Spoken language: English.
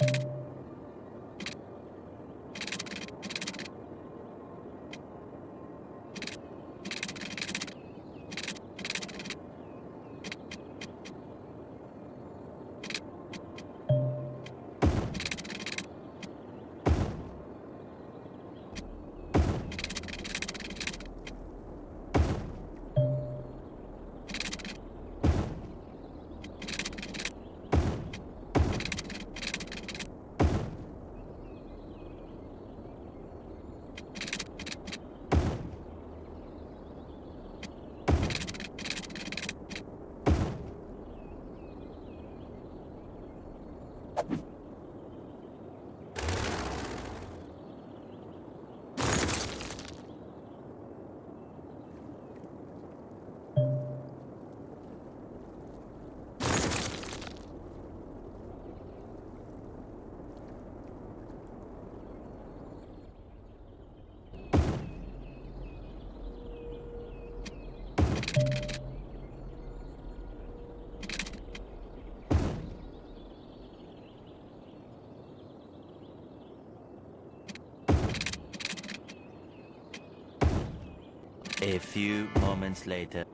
you A few moments later.